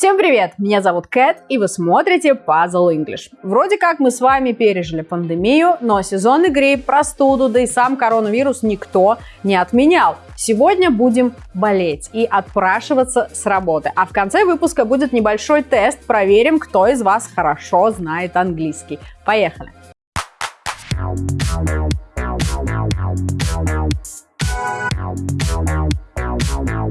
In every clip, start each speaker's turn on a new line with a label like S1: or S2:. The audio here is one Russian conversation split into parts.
S1: Всем привет! Меня зовут Кэт, и вы смотрите Puzzle English. Вроде как мы с вами пережили пандемию, но сезонный грипп, простуду, да и сам коронавирус никто не отменял. Сегодня будем болеть и отпрашиваться с работы. А в конце выпуска будет небольшой тест. Проверим, кто из вас хорошо знает английский. Поехали!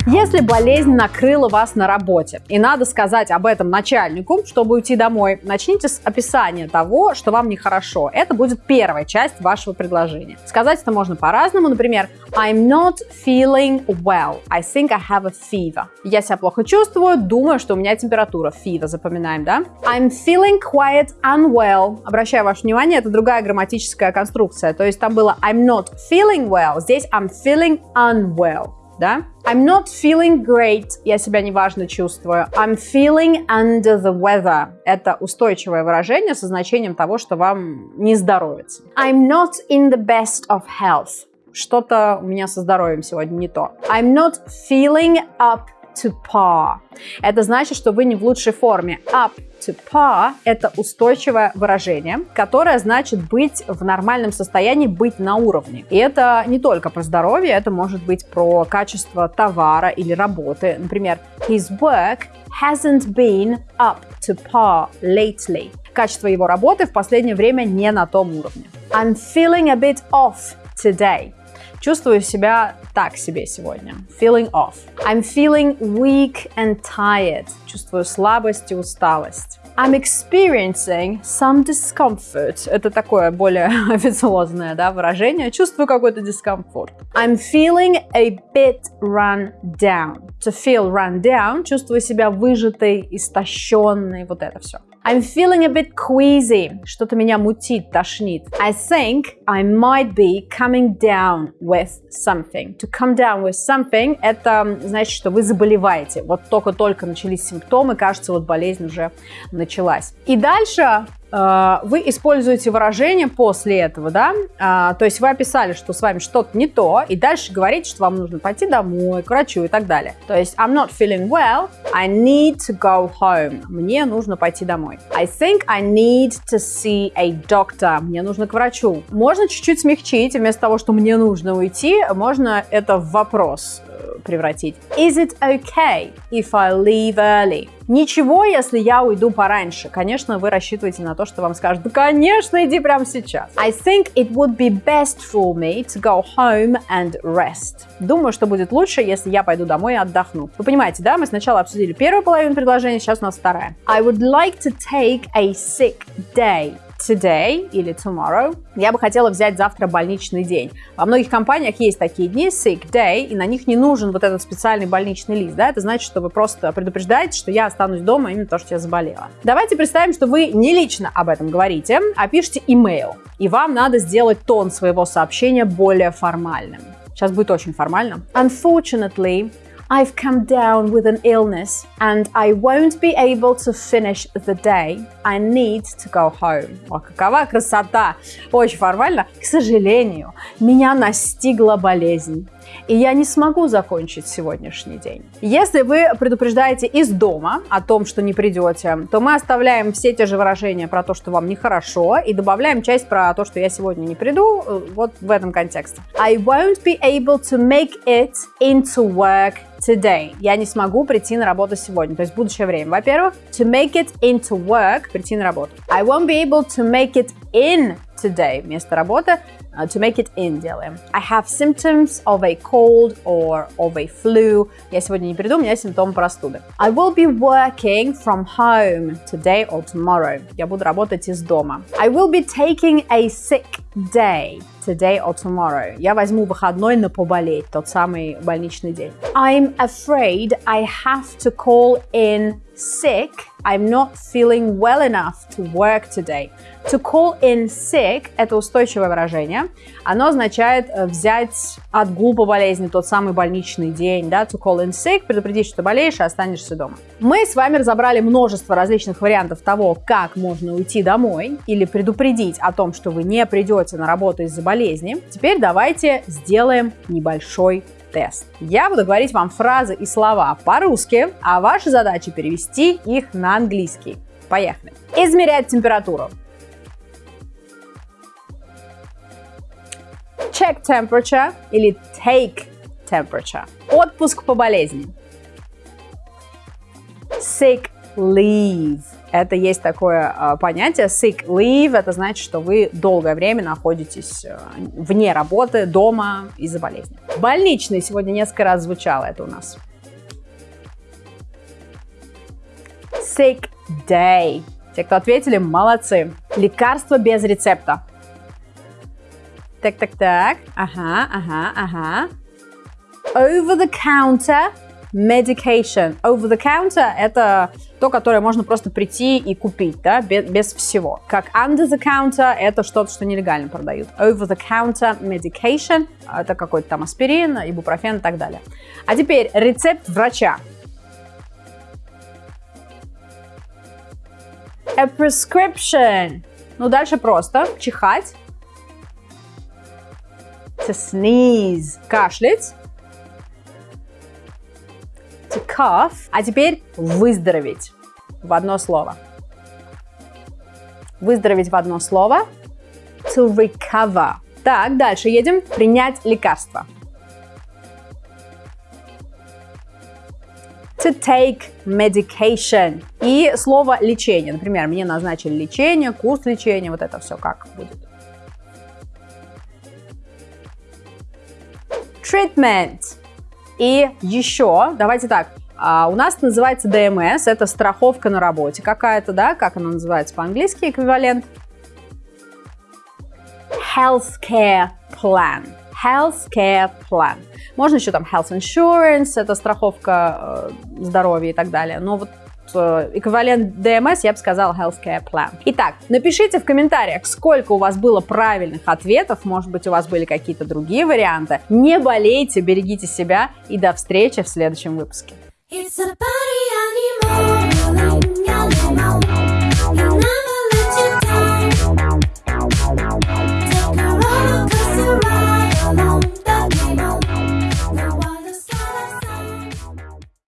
S1: Если болезнь накрыла вас на работе и надо сказать об этом начальнику, чтобы уйти домой, начните с описания того, что вам нехорошо. Это будет первая часть вашего предложения. Сказать это можно по-разному. Например, I'm not feeling well. I think I have a fever. Я себя плохо чувствую, думаю, что у меня температура. Fever, запоминаем, да? I'm feeling quite unwell. Обращаю ваше внимание, это другая грамматическая конструкция. То есть там было I'm not feeling well, здесь I'm feeling unwell да? I'm not feeling great. Я себя неважно чувствую. I'm feeling under the weather. Это устойчивое выражение со значением того, что вам не здоровится. I'm not in the best of health. Что-то у меня со здоровьем сегодня не то. I'm not feeling up to par. Это значит, что вы не в лучшей форме. Up to par – это устойчивое выражение, которое значит быть в нормальном состоянии, быть на уровне. И это не только про здоровье, это может быть про качество товара или работы. Например, his work hasn't been up to par lately. Качество его работы в последнее время не на том уровне. I'm feeling a bit off today. Чувствую себя так себе сегодня. Feeling off. I'm feeling weak and tired. Чувствую слабость и усталость. I'm experiencing some discomfort. Это такое более официозное да, выражение. Чувствую какой-то дискомфорт. I'm feeling a bit run down. To feel run down. Чувствую себя выжатой, истощенной. Вот это все. I'm feeling a bit queasy. Что-то меня мутит, тошнит. I think I might be coming down with something. To come down with something – это значит, что вы заболеваете. Вот только-только начались симптомы, кажется, вот болезнь уже началась. И дальше вы используете выражение после этого, да, а, то есть вы описали, что с вами что-то не то, и дальше говорите, что вам нужно пойти домой, к врачу и так далее. То есть I'm not feeling well, I need to go home. Мне нужно пойти домой. I think I need to see a doctor. Мне нужно к врачу. Можно чуть-чуть смягчить, вместо того, что мне нужно уйти, можно это в вопрос э, превратить. Is it okay if I leave early? Ничего, если я уйду пораньше. Конечно, вы рассчитываете на то, что вам скажут, да, конечно, иди прямо сейчас. I think it would be best for me to go home and rest. Думаю, что будет лучше, если я пойду домой и отдохну. Вы понимаете, да? Мы сначала обсудили первую половину предложения, сейчас у нас вторая. I would like to take a sick day today или tomorrow. Я бы хотела взять завтра больничный день. Во многих компаниях есть такие дни, sick day, и на них не нужен вот этот специальный больничный лист. Да? Это значит, что вы просто предупреждаете, что я останусь дома именно то, что я заболела. Давайте представим, что вы не лично об этом говорите, а пишете email, и вам надо сделать тон своего сообщения более формальным. Сейчас будет очень формально. Unfortunately, I've come down with an illness and I won't be able to finish the day. I need to go home. О, какова красота! Очень формально. К сожалению, меня настигла болезнь И я не смогу закончить сегодняшний день. Если вы предупреждаете из дома о том, что не придете, то мы оставляем все те же выражения про то, что вам нехорошо, и добавляем часть про то, что я сегодня не приду, э, вот в этом контексте. I won't be able to make it into work today. Я не смогу прийти на работу сегодня, то есть будущее время. Во-первых, to make it into work, прийти на работу. I won't be able to make it in today. Вместо работы uh, to make it in делаем. I have symptoms of a cold or of a flu. Я сегодня не приду, у меня симптомы простуды. I will be working from home today or tomorrow. Я буду работать из дома. I will be taking a sick day Today or tomorrow. Я возьму выходной на поболеть, тот самый больничный день. I'm afraid I have to call in sick. I'm not feeling well enough to work today. To call in sick – это устойчивое выражение. Оно означает э, взять отгул по болезни, тот самый больничный день, да, to call in sick, предупредить, что ты болеешь и останешься дома. Мы с вами разобрали множество различных вариантов того, как можно уйти домой или предупредить о том, что вы не придете на работу из-за болезни. Теперь давайте сделаем небольшой тест. Я буду говорить вам фразы и слова по-русски, а ваша задача перевести их на английский. Поехали. Измерять температуру. Check temperature или take temperature. Отпуск по болезни. Sick leave. Это есть такое э, понятие. Sick leave это значит, что вы долгое время находитесь э, вне работы, дома из-за болезни. Больничный сегодня несколько раз звучало это у нас. Sick day. Те, кто ответили, молодцы. Лекарство без рецепта. Так, так, так. Ага, ага, ага. Over the counter medication. Over the counter – это то, которое можно просто прийти и купить, да, без, без всего. Как under the counter – это что-то, что нелегально продают. Over the counter medication – это какой-то там аспирин, ибупрофен и так далее. А теперь рецепт врача. A prescription. Ну, дальше просто. Чихать. To sneeze. Кашлять cough. А теперь выздороветь в одно слово. Выздороветь в одно слово. To recover. Так, дальше едем. Принять лекарство. To take medication. И слово лечение. Например, мне назначили лечение, курс лечения. Вот это все как будет? Treatment. И еще, давайте так, а у нас называется ДМС, это страховка на работе какая-то, да, как она называется по-английски, эквивалент? Healthcare plan. Healthcare plan. Можно еще там health insurance, это страховка э, здоровья и так далее. Но вот Э, эквивалент DMS, я бы сказала Healthcare Plan. Итак, напишите в комментариях, сколько у вас было правильных ответов, может быть, у вас были какие-то другие варианты. Не болейте, берегите себя и до встречи в следующем выпуске. It's a party